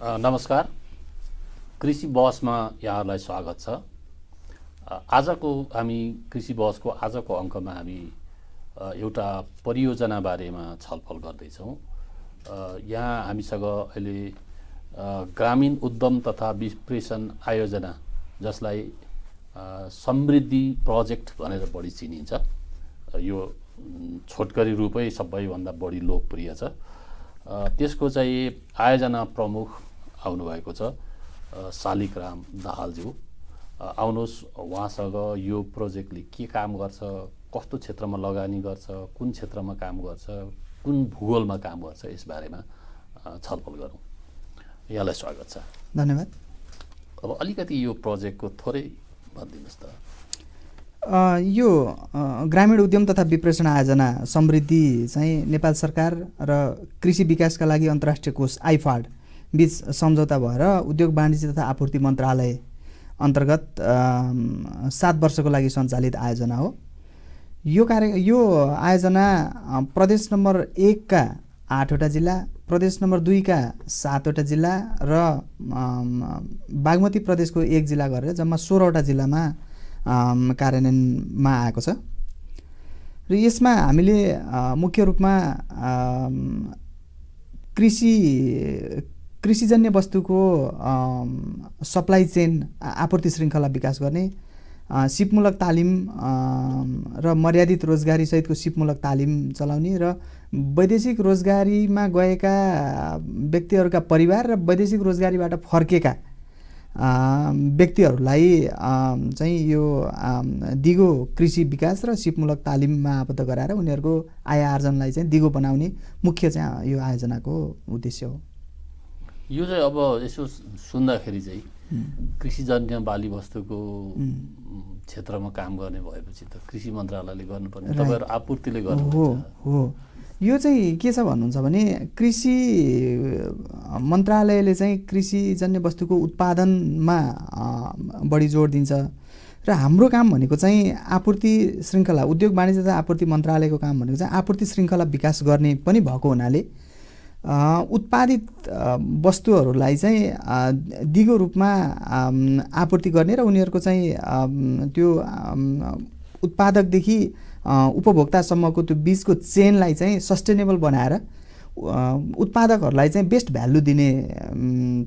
नमस्कार। कृषि बहसमा यहाँहरूलाई स्वागत छ। आजको हामी कृषि बहसको आजको अङ्कमा हामी एउटा परियोजना बारेमा छलफल गर्दैछौँ। यहाँ हामीसँग अहिले ग्रामीण उद्यम तथा विप्रेषण आयोजना जसलाई समृद्धि प्रोजेक्ट भनेर बढी चिनिन्छ। यो छोटकरी रूपै सबैभन्दा बढी लोकप्रिय छ। त्यसको चाहिँ आयोजना प्रमुख आउनुभएको छ। अ, शालिग्राम दाहालज्यू। आउनुहोस् उहाँसँग यो प्रोजेक्टले के काम गर्छ कस्तो क्षेत्रमा लगानी गर्छ कुन क्षेत्रमा काम गर्छ कुन भूगोलमा काम गर्छ यसबारेमा छलफल गरौँ। यहाँलाई स्वागत छ। धन्यवाद। अब अलिकति यो प्रोजेक्टको थोरै भनिदिनुहोस् त। यो ग्रामीण उद्यम तथा विप्रेषण आयोजना समृद्धि चाहिँ नेपाल सरकार र कृषि विकासका लागि अन्तर्राष्ट्रिय कोष आइफाड बिच सम्झौता भएर उद्योग वाणिज्य तथा आपूर्ति मन्त्रालय अन्तर्गत सात वर्षको लागि सञ्चालित आयोजना हो। यो कार्य यो आयोजना प्रदेश नम्बर एकका आठवटा जिल्ला प्रदेश नम्बर दुईका सातवटा जिल्ला र बागमती प्रदेशको एक जिल्ला गरेर जम्मा सोह्रवटा जिल्लामा कार्यान्वयनमा आएको छ। र यसमा हामीले मुख्य रूपमा कृषि कृषिजन्य वस्तुको सप्लाई चेन आपूर्ति श्रृङ्खला विकास गर्ने सिपमूलक तालिम र मर्यादित रोजगारीसहितको सिपमूलक तालिम चलाउने र वैदेशिक रोजगारीमा गएका व्यक्तिहरूका परिवार र वैदेशिक रोजगारीबाट फर्केका व्यक्तिहरूलाई चाहिँ यो दिगो कृषि विकास र सिपमूलक तालिममा आबद्ध गराएर उनीहरूको आय आर्जनलाई चाहिँ दिगो बनाउने मुख्य चाहिँ यो आयोजनाको उद्देश्य हो। यो चाहिँ अब यसो सुन्दाखेरि चाहिँ कृषिजन्य बाली वस्तुको क्षेत्रमा काम गर्ने भएपछि त कृषि मन्त्रालयले गर्नुपर्ने. तपाईँहरू आपूर्तिले हो गर्नुहुन्छ हो। यो चाहिँ के छ भन्नुहुन्छ भने कृषि मन्त्रालयले चाहिँ कृषिजन्य वस्तुको उत्पादनमा बढी जोड दिन्छ। र हाम्रो काम भनेको चाहिँ आपूर्ति श्रृङ्खला उद्योग वाणिज्य तथा आपूर्ति मन्त्रालयको काम भनेको चाहिँ आपूर्ति श्रृङ्खला विकास गर्ने पनि भएको हुनाले उत्पादित वस्तुहरूलाई चाहिँ दिगो रूपमा आपूर्ति गर्ने र उनीहरूको चाहिँ त्यो उत्पादकदेखि उपभोक्तासम्मको त्यो बिचको चेनलाई चाहिँ सस्टेनेबल बनाएर उत्पादकहरूलाई चाहिँ बेस्ट भ्यालु दिने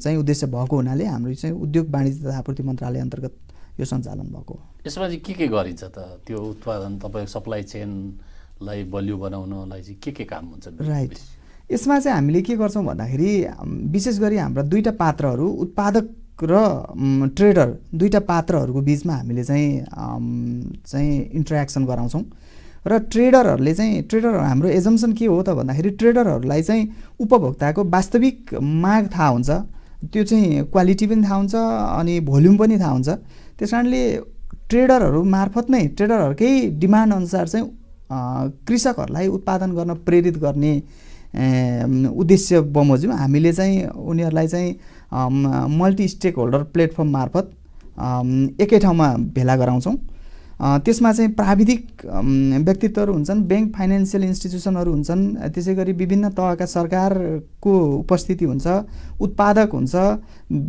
चाहिँ उद्देश्य भएको हुनाले हाम्रो चाहिँ उद्योग वाणिज्य तथा आपूर्ति मन्त्रालय अन्तर्गत यो सञ्चालन भएको हो। यसमा चाहिँ के के गरिन्छ त? त्यो उत्पादन तपाईँको सप्लाई चेनलाई बलियो बनाउनलाई चाहिँ के के काम हुन्छ? राइट यसमा चाहिँ हामीले के गर्छौँ भन्दाखेरि विशेष गरी हाम्रा दुईवटा पात्रहरू उत्पादक र ट्रेडर दुईवटा पात्रहरूको बिचमा हामीले चाहिँ चाहिँ इन्टरेक्सन गराउँछौँ। र ट्रेडरहरूले चाहिँ ट्रेडर हाम्रो एजम्सन के हो त भन्दाखेरि ट्रेडरहरूलाई चाहिँ उपभोक्ताको वास्तविक माग थाहा हुन्छ। त्यो चाहिँ क्वालिटी पनि थाहा हुन्छ अनि भोल्युम पनि थाहा हुन्छ। त्यस कारणले ट्रेडरहरू मार्फत नै ट्रेडरहरूकै डिमान्ड अनुसार चाहिँ कृषकहरूलाई उत्पादन गर्न प्रेरित गर्ने उद्देश्य बमोजिम। हामीले चाहिँ उनीहरूलाई चाहिँ मल्टी स्टेक होल्डर प्लेटफर्म मार्फत एकै ठाउँमा भेला गराउँछौँ। त्यसमा चाहिँ प्राविधिक व्यक्तित्वहरू हुन्छन् ब्याङ्क फाइनेन्सियल इन्स्टिट्युसनहरू हुन्छन् त्यसै गरी विभिन्न तहका सरकारको उपस्थिति हुन्छ उत्पादक हुन्छ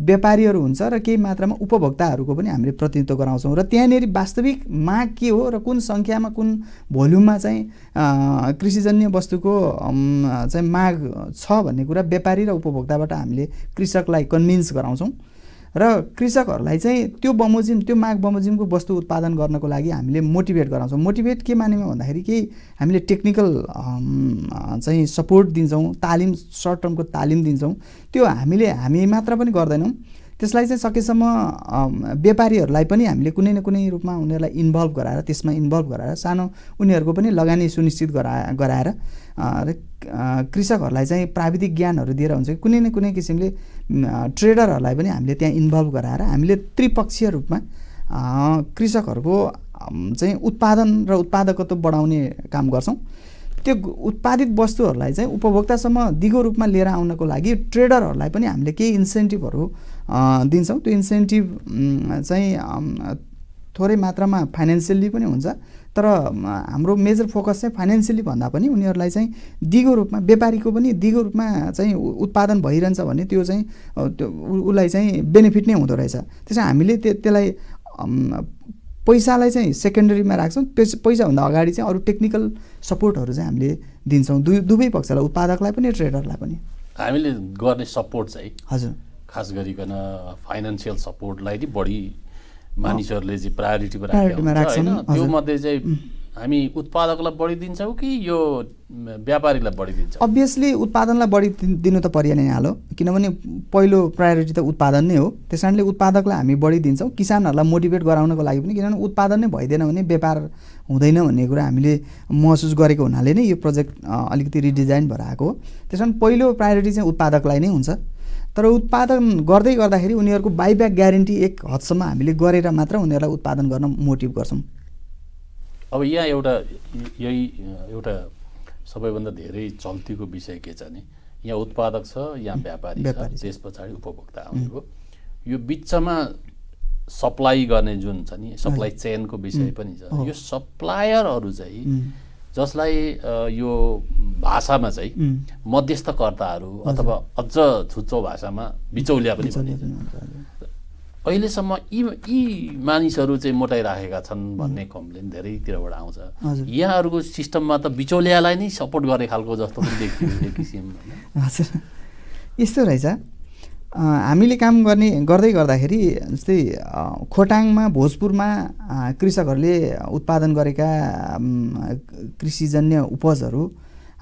व्यापारीहरू हुन्छ र केही मात्रामा उपभोक्ताहरूको पनि हामीले प्रतिनिधित्व गराउँछौँ। र त्यहाँनिर वास्तविक माग के हो र कुन सङ्ख्यामा कुन भोल्युममा चाहिँ कृषिजन्य वस्तुको चाहिँ माग छ भन्ने कुरा व्यापारी र उपभोक्ताबाट हामीले कृषकलाई कन्भिन्स गराउँछौँ। र कृषकहरूलाई चाहिँ त्यो बमोजिम त्यो माग बमोजिमको वस्तु उत्पादन गर्नको लागि हामीले मोटिभेट गराउँछौँ। मोटिभेट के मानेमा भन्दाखेरि केही हामीले टेक्निकल चाहिँ सपोर्ट दिन्छौँ तालिम सर्ट टर्मको तालिम दिन्छौँ। त्यो हामीले हामी मात्र पनि गर्दैनौँ। त्यसलाई चाहिँ सकेसम्म व्यापारीहरूलाई पनि हामीले कुनै न कुनै रूपमा उनीहरूलाई इन्भल्भ गराएर त्यसमा इन्भल्भ गराएर सानो उनीहरूको पनि लगानी सुनिश्चित गरा गराएर र कृषकहरूलाई चाहिँ प्राविधिक ज्ञानहरू दिएर हुन्छ कि कुनै न कुनै किसिमले ट्रेडरहरूलाई पनि हामीले त्यहाँ इन्भल्भ गराएर हामीले त्रिपक्षीय रूपमा कृषकहरूको चाहिँ उत्पादन र उत्पादकत्व बढाउने काम गर्छौँ। त्यो उत्पादित वस्तुहरूलाई चाहिँ उपभोक्तासम्म दिगो रूपमा लिएर आउनको लागि ट्रेडरहरूलाई पनि हामीले केही इन्सेन्टिभहरू दिन्छौँ। त्यो इन्सेन्टिभ चाहिँ थोरै मात्रामा फाइनेन्सियल्ली पनि हुन्छ। तर हाम्रो मेजर फोकस चाहिँ फाइनेन्सियली भन्दा पनि उनीहरूलाई चाहिँ दिगो रूपमा व्यापारीको पनि दिगो रूपमा चाहिँ उत्पादन भइरहन्छ भने त्यो चाहिँ त्यो उसलाई चाहिँ बेनिफिट नै हुँदो रहेछ। त्यसो हामीले त्यो त्यसलाई पैसालाई चाहिँ सेकेन्डरीमा राख्छौँ। पैस पैसाभन्दा अगाडि चाहिँ अरू टेक्निकल सपोर्टहरू चाहिँ हामीले दिन्छौँ। दुई दुवै पक्षलाई उत्पादकलाई पनि ट्रेडरलाई पनि। हामीले गर्ने सपोर्ट चाहिँ हजुर। खास गरिकन फाइनेन्सियल सपोर्टलाई नै बढी मानिसहरूले चाहिँ प्रायोरिटीमा राख्छन्, त्यो। मध्ये चाहिँ हामी उत्पादकलाई बढी दिन्छौँ कि यो व्यापारीलाई बढी दिन्छौँ? अभियसली उत्पादनलाई बढी दिनु त परिहाल्यो नै हाल्यो किनभने पहिलो प्रायोरिटी त उत्पादन नै हो। त्यस कारणले उत्पादकलाई हामी बढी दिन्छौँ। किसानहरूलाई मोटिभेट गराउनको लागि पनि किनभने उत्पादन नै भइदिएन भने व्यापार हुँदैन भन्ने कुरा हामीले महसुस गरेको हुनाले नै यो प्रोजेक्ट अलिकति रिडिजाइन भएर आएको हो। त्यस कारण पहिलो प्रायोरिटी चाहिँ उत्पादकलाई नै हुन्छ। तर उत्पादन गर्दै गर्दाखेरि उनीहरूको बाइब्याक ग्यारेन्टी एक हदसम्म हामीले गरेर मात्र उनीहरूलाई उत्पादन गर्न मोटिभ गर्छौँ। अब यहाँ एउटा यही एउटा सबैभन्दा धेरै चल्तीको विषय के छ भने यहाँ उत्पादक छ यहाँ व्यापारी छ। त्यस पछाडि उपभोक्ता आउने भयो यो बिचमा सप्लाई गर्ने जुन छ नि सप्लाई चेनको विषय पनि छ। यो सप्लायरहरू चाहिँ जसलाई यो भाषामा चाहिँ मध्यस्थकर्ताहरू अथवा अझ छुच्चो भाषामा बिचौलिया पनि भनिन्छ। अहिलेसम्म यी यी मानिसहरू चाहिँ मोटाइराखेका छन् भन्ने कम्प्लेन धेरैतिरबाट आउँछ। यहाँहरूको सिस्टममा त बिचौलियालाई नै सपोर्ट गरे खालको जस्तो पनि देखियो एक किसिम? हजुर यस्तो रहेछ हामीले काम गर्ने गर्दै गर्दाखेरि जस्तै खोटाङमा भोजपुरमा कृषकहरूले उत्पादन गरेका कृषिजन्य उपजहरू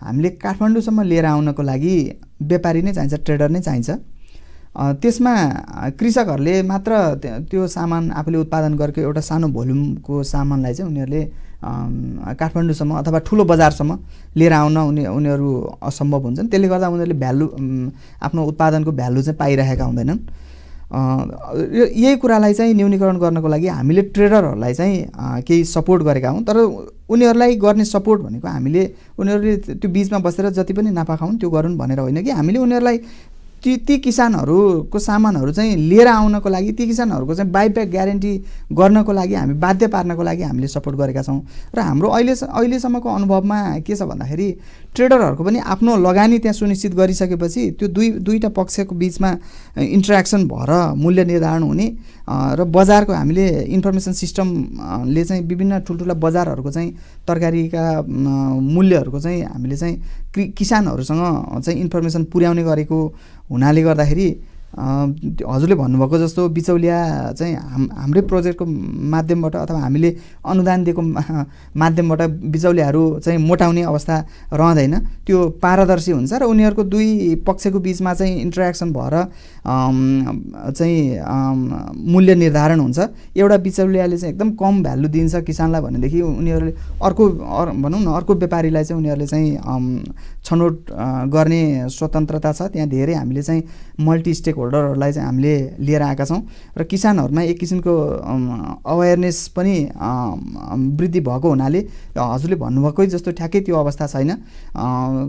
हामीले काठमाडौँसम्म लिएर आउनको लागि व्यापारी नै चाहिन्छ ट्रेडर नै चाहिन्छ त्यसमा कृषकहरूले मात्र त्यो- सामान आफूले उत्पादन गरेको एउटा सानो भोल्युमको सामानलाई चाहिँ उनीहरूले काठमाडौँसम्म अथवा ठुलो बजारसम्म लिएर आउन उनी उनीहरू असम्भव हुन्छन्। त्यसले गर्दा उनीहरूले भ्यालु आफ्नो उत्पादनको भ्यालु चाहिँ पाइरहेका हुँदैनन्। यो- यही कुरालाई चाहिँ न्यूनीकरण गर्नको लागि हामीले ट्रेडरहरूलाई चाहिँ केही सपोर्ट गरेका हौँ तर उनीहरूलाई गर्ने सपोर्ट भनेको हामीले उनीहरूले त्यो बिचमा बसेर जति पनि नाफा खाउन् त्यो गरून् भनेर होइन कि हामीले उनीहरूलाई ती ती किसानहरूको सामानहरू चाहिँ लिएर आउनको लागि ती किसानहरूको चाहिँ बाइब्याक ग्यारेन्टी गर्नको लागि हामी बाध्य पार्नको लागि हामीले सपोर्ट गरेका छौँ। र हाम्रो अहिले अहिलेसम्मको अनुभवमा के छ भन्दाखेरि ट्रेडरहरूको पनि आफ्नो लगानी त्यहाँ सुनिश्चित गरिसकेपछि त्यो दुई दुईवटा पक्षको बिचमा इन्ट्रेक्सन भएर मूल्य निर्धारण हुने र बजारको हामीले इन्फर्मेसन सिस्टमले चाहिँ विभिन्न ठुल्ठुला बजारहरूको चाहिँ तरकारीका मूल्यहरूको चाहिँ हामीले चाहिँ किसानहरूसँग चाहिँ इन्फर्मेसन पुर्याउने गरेको हुनाले गर्दाखेरि हजुरले भन्नुभएको जस्तो बिचौलिया चाहिँ हाम हाम्रै प्रोजेक्टको माध्यमबाट अथवा हामीले अनुदान दिएको माध्यमबाट बिचौलियाहरू चाहिँ मोटाउने अवस्था रहँदैन। त्यो पारदर्शी हुन्छ र उनीहरूको दुई पक्षको बिचमा चाहिँ इन्टरेक्सन भएर चाहिँ मूल्य निर्धारण हुन्छ। एउटा बिचौलियाले चाहिँ एकदम कम भ्यालु दिन्छ किसानलाई भनेदेखि उनीहरूले अर्को अर भनौँ न अर्को व्यापारीलाई चाहिँ उनीहरूले चाहिँ छनौट गर्ने स्वतन्त्रता छ। त्यहाँ धेरै हामीले चाहिँ मल्टी स्टेक होल्डरहरूलाई चाहिँ हामीले लिएर आएका छौँ र किसानहरूमा एक किसिमको अवेरनेस पनि वृद्धि भएको हुनाले हजुरले भन्नुभएकै जस्तो ठ्याक्कै त्यो अवस्था छैन।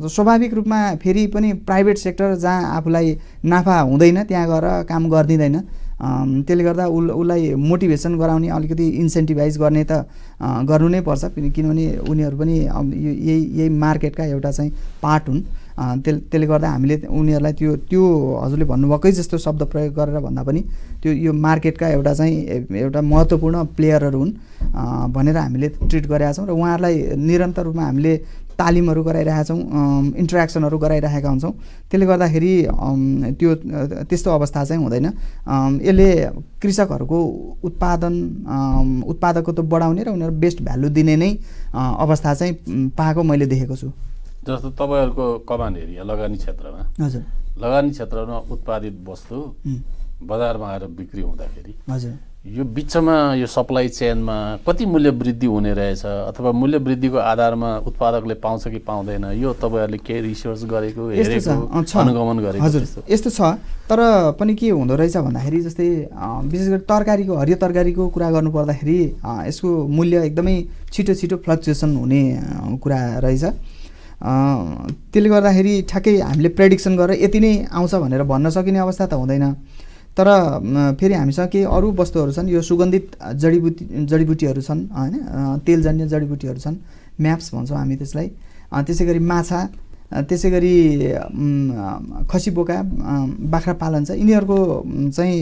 स्वाभाविक रूपमा फेरि पनि प्राइभेट सेक्टर जहाँ आफूलाई नाफा हुँदैन त्यहाँ गएर काम गरिदिँदैन। त्यसले गर्दा उल उसलाई मोटिभेसन गराउने अलिकति इन्सेन्टिभाइज गर्ने त गर्नु नै पर्छ किन- किनभने उनीहरू पनि यही यही मार्केटका एउटा चाहिँ पार्ट हुन्। त्यस त्यसले गर्दा हामीले उनीहरूलाई त्यो त्यो हजुरले भन्नुभएकै जस्तो शब्द प्रयोग गरेर भन्दा पनि त्यो यो मार्केटका एउटा चाहिँ एउटा महत्त्वपूर्ण प्लेयरहरू हुन् भनेर हामीले ट्रिट गरेका छौँ र उहाँहरूलाई निरन्तर रूपमा हामीले तालिमहरू गराइरहेका छौँ इन्टरेक्सनहरू गराइरहेका हुन्छौँ। त्यसले गर्दाखेरि त्यो त्यस्तो अवस्था चाहिँ हुँदैन। यसले कृषकहरूको उत्पादन उत्पादकत्व बढाउने र उनीहरू बेस्ट भ्यालु दिने नै अवस्था चाहिँ पाएको मैले देखेको छु। जस्तो तपाईँहरूको कमान एरिया लगानी क्षेत्रमा हजुर। लगानी क्षेत्रमा उत्पादित वस्तु बजारमा आएर बिक्री हुँदाखेरि हजुर। यो बिचमा यो सप्लाई चेनमा कति मूल्य वृद्धि हुने रहेछ अथवा मूल्य वृद्धिको आधारमा उत्पादकले पाउँछ कि पाउँदैन यो तपाईँहरूले केही रिसर्च गरेको अनुगमन गरेको हजुर? यस्तो छ। तर पनि के हुँदो रहेछ भन्दाखेरि जस्तै विशेष गरी तरकारीको हरियो तरकारीको कुरा गर्नु पर्दाखेरि अँ, यसको मूल्य एकदमै छिटो छिटो फ्लक्चुएसन हुने कुरा रहेछ। त्यसले गर्दाखेरि ठ्याक्कै हामीले प्रेडिक्सन गरेर यति नै आउँछ भनेर भन्न सकिने अवस्था त हुँदैन। तर फेरि हामीसँग केही अरू वस्तुहरू छन् यो सुगन्धित जडीबुटी जडीबुटीहरू छन् होइन तेलजन्य जडीबुटीहरू छन् म्याप्स भन्छौँ हामी त्यसलाई। त्यसै गरी माछा त्यसै गरी खसी बोका बाख्रा पालन छ यिनीहरूको चाहिँ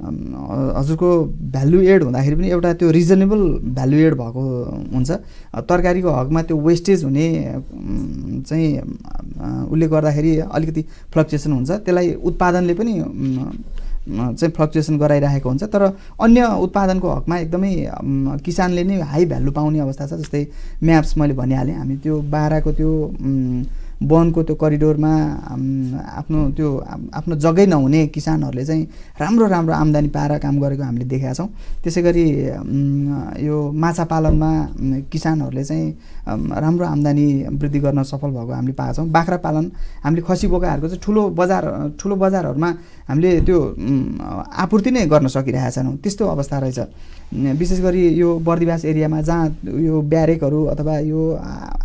हजुरको भ्यालु एड हुँदाखेरि पनि एउटा त्यो रिजनेबल भ्यालु एड भएको हुन्छ। तरकारीको हकमा त्यो वेस्टेज हुने चाहिँ उसले गर्दाखेरि अलिकति फ्लक्चुएसन हुन्छ। त्यसलाई उत्पादनले पनि चाहिँ फ्लक्चुएसन गराइरहेको हुन्छ। तर अन्य उत्पादनको हकमा एकदमै किसानले नै हाई भ्यालु पाउने अवस्था छ जस्तै म्याप्स मैले भनिहालेँ। हामी त्यो बाह्रको त्यो वनको त्यो करिडोरमा आफ्नो त्यो आफ्नो जग्गै नहुने किसानहरूले चाहिँ राम्रो राम्रो आम्दानी पाएर काम गरेको हामीले देखेका छौँ। त्यसै गरी यो माछा पालनमा किसानहरूले चाहिँ राम्रो आम्दानी वृद्धि गर्न सफल भएको हामीले पाएका छौँ। बाख्रा पालन हामीले खसी बोकाहरूको चाहिँ ठुलो बजार ठुलो बजारहरूमा हामीले त्यो आपूर्ति नै गर्न सकिरहेका छैनौँ। त्यस्तो अवस्था रहेछ। विशेष गरी यो बर्दिवास एरियामा जहाँ यो ब्यारेकहरू अथवा यो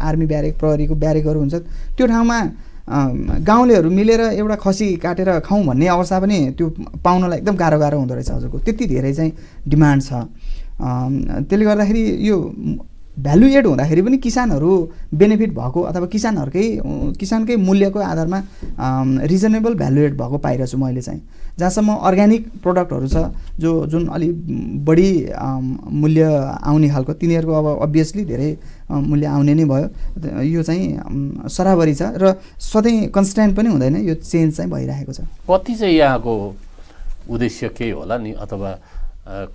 आर्मी ब्यारेक प्रहरीको ब्यारेकहरू हुन्छ त्यो ठाउँमा अम, गाउँलेहरू मिलेर एउटा खसी काटेर खाउँ भन्ने अवस्था पनि त्यो पाउनलाई एकदम गाह्रो गाह्रो हुँदो रहेछ हजुरको। त्यति धेरै चाहिँ डिमान्ड छ। त्यसले गर्दाखेरि यो भ्यालु एड हुँदाखेरि पनि किसानहरू बेनिफिट भएको अथवा किसानहरूकै किसानकै मूल्यको आधारमा रिजनेबल भ्यालु एड भएको पाइरहेको मैले चाहिँ। जहाँसम्म अर्ग्यानिक प्रडक्टहरू छ जो जुन अलिक बढी मूल्य आउने खालको तिनीहरूको अब अभियसली धेरै मूल्य आउने नै भयो यो चाहिँ सराबरी छ र सधैँ कन्सटेन्ट पनि हुँदैन यो चेन्ज चाहिँ भइरहेको छ कति चाहिँ यहाँको उद्देश्य केही होला नि अथवा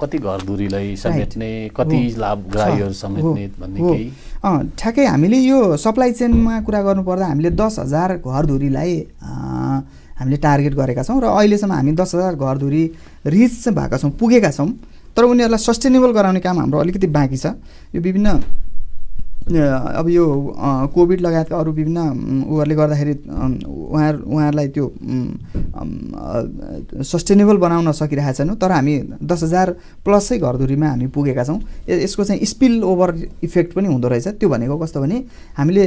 कति घरधुरीलाई समेट्ने कति हो। लाभग्राहीहरू छ। समेट्ने। भन्ने। केही ठ्याक्कै हामीले यो सप्लाई चेनमा कुरा गर्नुपर्दा हामीले दस हजार घरधुरीलाई हामीले टार्गेट गरेका छौँ र अहिलेसम्म हामी दस हजार घरधुरी रिच भएका छौँ पुगेका छौँ तर उनीहरूलाई सस्टेनेबल गराउने काम हाम्रो अलिकति बाँकी छ। यो विभिन्न अब यो कोभिड लगायतका अरू विभिन्न उहरूले गर्दाखेरि अम, उहाँ उहाँहरूलाई त्यो सस्टेनेबल बनाउन सकिरहेका छैनौँ तर हामी दस हजार प्लसै घरधुरीमा हामी पुगेका छौँ। यसको चाहिँ स्पिल ओभर इफेक्ट पनि हुँदो रहेछ। त्यो भनेको कस्तो भने हामीले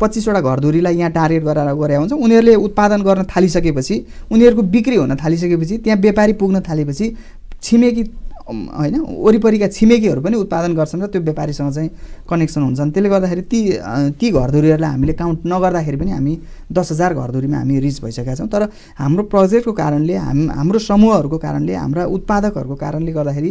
पच्चिसवटा घरधुरीलाई यहाँ टार्गेट गरेर गरे हुन्छौँ। उनीहरूले उत्पादन गर्न थालिसकेपछि उनीहरूको बिक्री हुन थालिसकेपछि त्यहाँ व्यापारी पुग्न थालेपछि छिमेकी होइन वरिपरिका छिमेकीहरू पनि उत्पादन गर्छन् र त्यो व्यापारीसँग चाहिँ कनेक्सन हुन्छन्। त्यसले गर्दाखेरि ती ती घरधुरीहरूलाई हामीले काउन्ट नगर्दाखेरि पनि हामी दस हजार घरधुरीमा हामी रिच भइसकेका छौँ। तर हाम्रो प्रोजेक्टको कारणले हाम हाम्रो समूहहरूको कारणले हाम्रा उत्पादकहरूको कारणले गर्दाखेरि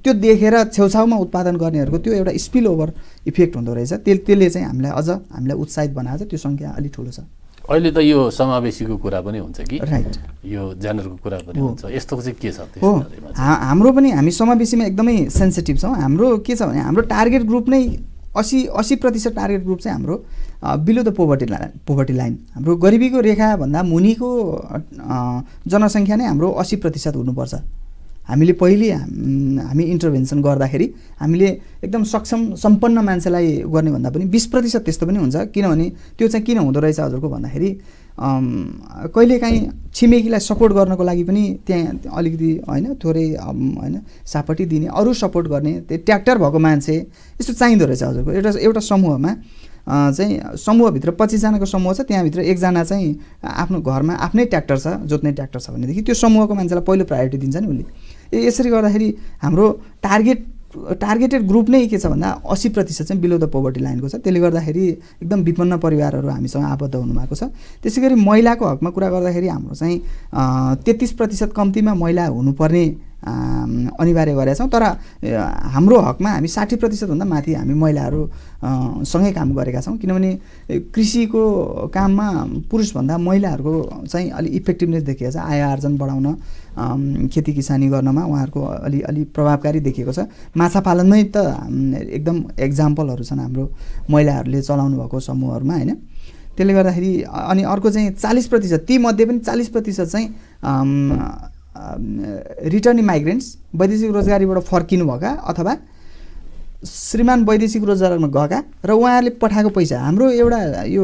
त्यो देखेर छेउछाउमा उत्पादन गर्नेहरूको त्यो एउटा स्पिल ओभर इफेक्ट हुँदो रहेछ। त्यस त्यसले चाहिँ हामीलाई अझ हामीलाई उत्साहित बनाएको छ। त्यो सङ्ख्या अलिक ठुलो छ। अहिले त यो समावेशीको कुरा पनि हुन्छ कि? राइट यो जेनरको कुरा पनि। हुन्छ। यस्तो चाहिँ के छ हो। हाम्रो पनि हामी समावेशीमा एकदमै सेन्सिटिभ छौँ। हाम्रो के छ भने हाम्रो टार्गेट ग्रुप नै असी असी प्रतिशत टार्गेट ग्रुप चाहिँ हाम्रो below the poverty line poverty line हाम्रो गरिबीको रेखाभन्दा मुनिको जनसङ्ख्या नै हाम्रो असी प्रतिशत हुनुपर्छ। हामीले पहिले हाम- इन्टरभेन्सन गर्दाखेरि हामीले एकदम सक्षम सम्पन्न मान्छेलाई गर्ने भन्दा पनि बिस प्रतिशत त्यस्तो पनि हुन्छ। किनभने त्यो चाहिँ किन हुँदो रहेछ हजुरको भन्दाखेरि कहिलेकाहीँ छिमेकीलाई सपोर्ट गर्नको लागि पनि त्यहाँ अलिकति होइन थोरै होइन सापट्टि दिने अरू सपोर्ट गर्ने त्यो ट्र्याक्टर भएको मान्छे यस्तो चाहिँदो रहेछ हजुरको। एउटा एउटा समूहमा चाहिँ समूहभित्र पच्चिसजनाको समूह छ त्यहाँभित्र एकजना चाहिँ आफ्नो घरमा आफ्नै ट्र्याक्टर छ जोत्ने ट्र्याक्टर छ भनेदेखि त्यो समूहको मान्छेलाई पहिलो प्रायोरिटी दिन्छ नि उसले। यसरी गर्दाखेरि हाम्रो टार्गेट टार्गेटेड ग्रुप नै के छ भन्दा असी प्रतिशत चाहिँ बिलो द पोभर्टी लाइनको छ। त्यसले गर्दाखेरि एकदम विपन्न परिवारहरू हामीसँग आबद्ध हुनुभएको छ। त्यसै गरी महिलाको हकमा कुरा गर्दाखेरि हाम्रो चाहिँ तेत्तिस प्रतिशत कम्तीमा महिला हुनुपर्ने अनिवार्य गरेका छौँ तर हाम्रो हकमा हामी साठी प्रतिशतभन्दा माथि हामी महिलाहरू सँगै काम गरेका छौँ। किनभने कृषिको काममा पुरुषभन्दा महिलाहरूको चाहिँ अलि इफेक्टिभनेस देखिएको छ। आय आर्जन बढाउन खेती किसानी गर्नमा उहाँहरूको अलि अलि प्रभावकारी देखिएको छ। माछा पालनमै त एकदम एक्जाम्पलहरू छन् हाम्रो महिलाहरूले चलाउनु भएको समूहहरूमा होइन? त्यसले गर्दाखेरि अनि अर्को चाहिँ चालिस प्रतिशत तीमध्ये पनि चालिस प्रतिशत चाहिँ रिटर्न माइग्रेन्ट्स वैदेशिक रोजगारीबाट फर्किनुभएका अथवा श्रीमान वैदेशिक रोजगारमा गएका र उहाँहरूले पठाएको पैसा हाम्रो एउटा यो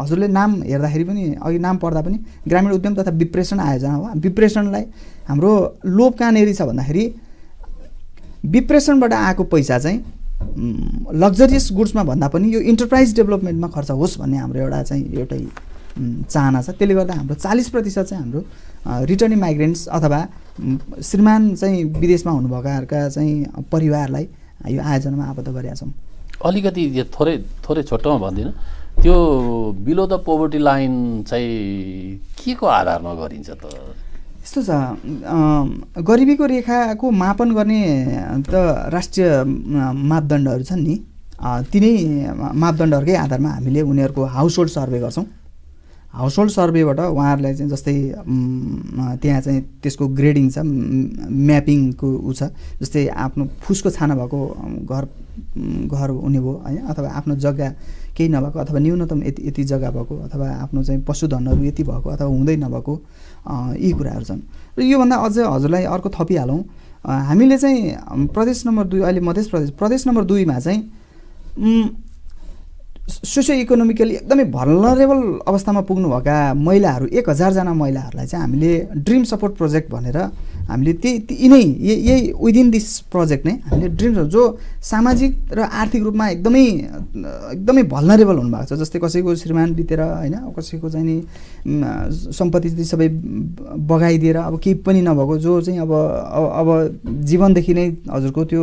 हजुरले नाम हेर्दाखेरि पनि अघि नाम पढ्दा पनि ग्रामीण उद्यम तथा विप्रेषण आयोजना हो। विप्रेषणलाई हाम्रो लोभ कहाँनिर छ भन्दाखेरि विप्रेषणबाट आएको पैसा चाहिँ लग्जरियस गुड्समा भन्दा पनि यो इन्टरप्राइज डेभलपमेन्टमा खर्च होस् भन्ने हाम्रो एउटा चाहिँ एउटै चाहना छ। त्यसले गर्दा हाम्रो चालिस प्रतिशत चाहिँ हाम्रो रिटर्निङ माइग्रेन्ट्स अथवा श्रीमान चाहिँ विदेशमा हुनुभएकाहरूका चाहिँ परिवारलाई यो आयोजनामा आबद्ध गरेका छौँ। अलिकति यो थोरै थोरै छोटोमा भन्दिनँ। त्यो बिलो द पोभर्टी लाइन चाहिँ के को आधारमा गरिन्छ त? यस्तो छ। गरिबीको रेखाको मापन गर्ने त राष्ट्रिय मापदण्डहरू छन् नि। तिनै मापदण्डहरूकै आधारमा हामीले उनीहरूको हाउस होल्ड सर्वे गर्छौँ। हाउस होल्ड सर्वेबाट उहाँहरूलाई चाहिँ जस्तै त्यहाँ चाहिँ त्यसको ग्रेडिङ छ म्यापिङको ऊ छ जस्तै आफ्नो फुसको छाना भएको घर घर हुने भयो होइन अथवा आफ्नो जग्गा केही नभएको अथवा न्यूनतम यति यति जग्गा भएको अथवा आफ्नो चाहिँ पशुधनहरू यति भएको अथवा हुँदै नभएको यी कुराहरू छन्। र योभन्दा अझ हजुरलाई अर्को थपिहालौँ हामीले चाहिँ प्रदेश नम्बर दुई अहिले मध्य प्रदेश प्रदेश नम्बर दुईमा चाहिँ सोसियो इकोनोमिकली एकदमै भलनरेबल अवस्थामा पुग्नुभएका महिलाहरू एक हजारजना महिलाहरूलाई चाहिँ हामीले ड्रिम सपोर्ट प्रोजेक्ट भनेर हामीले त्यही यिनै यही विदिन दिस प्रोजेक्ट नै हामीले ड्रिम जो सामाजिक र आर्थिक रूपमा एकदमै एकदमै भलनरेबल हुनुभएको छ। जस्तै कसैको श्रीमान बितेर होइन कसैको चाहिँ नि सम्पत्ति सबै बगाइदिएर अब केही पनि नभएको जो चाहिँ अब अब जीवनदेखि नै हजुरको त्यो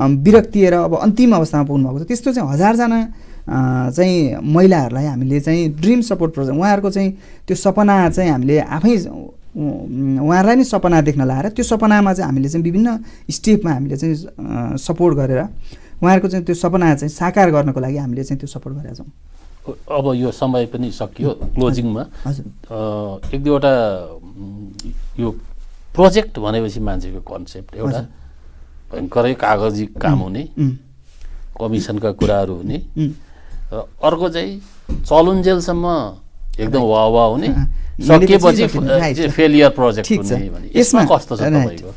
विरक्तिएर अब अन्तिम अवस्थामा पुग्नुभएको छ। त्यस्तो चाहिँ हजारजना चाहिँ महिलाहरूलाई हामीले चाहिँ ड्रिम सपोर्ट प्रोजेक्ट उहाँहरूको चाहिँ त्यो सपना चाहिँ हामीले आफै उहाँहरूलाई नै सपना देख्न लाएर त्यो सपनामा चाहिँ हामीले चाहिँ विभिन्न स्टेपमा हामीले चाहिँ सपोर्ट गरेर उहाँहरूको चाहिँ त्यो सपना चाहिँ साकार गर्नको लागि हामीले चाहिँ त्यो सपोर्ट गरेका छौँ अब यो समय पनि सकियो क्लोजिङमा हजुर एक दुईवटा यो प्रोजेक्ट भनेपछि मान्छेको कन्सेप्ट एउटा। भयङ्करै कागजी काम हुने कमिसनका कुराहरू हुने। र अर्को चाहिँ चलुन्जेलसम्म एकदम वा वा हुने सकिएपछि. फेलियर प्रोजेक्ट यसमा कस्तो छ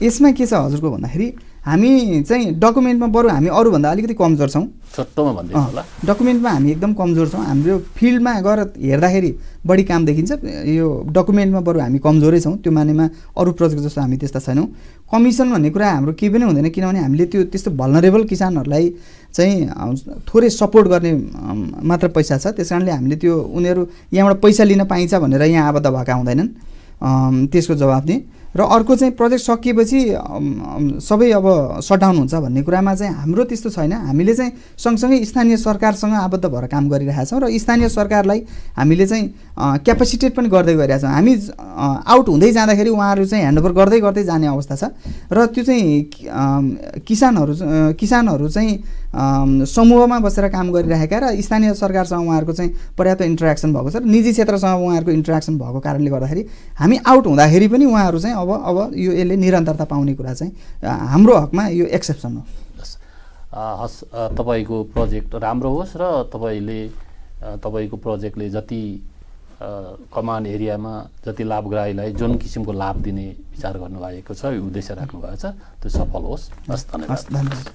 यसमा के छ हजुरको भन्दाखेरि हामी चाहिँ डकुमेन्टमा बरु हामी अरूभन्दा अलिकति कमजोर छौँ। छोटोमा भनिदिनु होला। डकुमेन्टमा हामी एकदम कमजोर छौँ। हाम्रो फिल्डमा गएर हेर्दाखेरि बढी काम देखिन्छ। यो डकुमेन्टमा बरु हामी कमजोरै छौँ। त्यो मानेमा अरू प्रोजेक्ट जस्तो हामी त्यस्ता छैनौँ। कमिसन भन्ने कुरा हाम्रो केही पनि हुँदैन किनभने हामीले त्यो त्यस्तो भलनरेबल किसानहरूलाई चाहिँ थोरै सपोर्ट गर्ने मात्र पैसा छ। त्यस कारणले हामीले त्यो उनीहरू यहाँबाट पैसा लिन पाइन्छ भनेर यहाँ आबद्ध भएका हुँदैनन्। त्यसको जवाब दिएँ। र अर्को चाहिँ प्रोजेक्ट सकिएपछि सबै अब सटडाउन हुन्छ भन्ने कुरामा चाहिँ हाम्रो त्यस्तो छैन। हामीले चाहिँ सँगसँगै स्थानीय सरकारसँग आबद्ध भएर काम गरिरहेका छौँ र स्थानीय सरकारलाई हामीले चाहिँ क्यापासिटेट पनि गर्दै गइरहेका छौँ हामी आउट हुँदै जाँदाखेरि उहाँहरू चाहिँ ह्यान्डओभर गर्दै गर्दै जाने अवस्था छ। र त्यो चाहिँ किसानहरू किसानहरू चाहिँ समूहमा बसेर काम गरिरहेका र स्थानीय सरकारसँग उहाँहरूको चाहिँ पर्याप्त इन्टरेक्सन भएको छ र निजी क्षेत्रसँग उहाँहरूको इन्टरेक्सन भएको कारणले गर्दाखेरि हामी आउट हुँदाखेरि पनि उहाँहरू चाहिँ अब अब यो यसले निरन्तरता पाउने कुरा चाहिँ हाम्रो हकमा यो एक्सेप्सन हो। हस् तपाईँको प्रोजेक्ट राम्रो होस् र तपाईँले तपाईँको प्रोजेक्टले जति कमान एरियामा जति लाभग्राहीलाई जुन किसिमको लाभ दिने विचार गर्नुभएको छ उद्देश्य राख्नुभएको छ त्यो सफल होस्। हस् धन्यवाद। हस् धन्यवाद।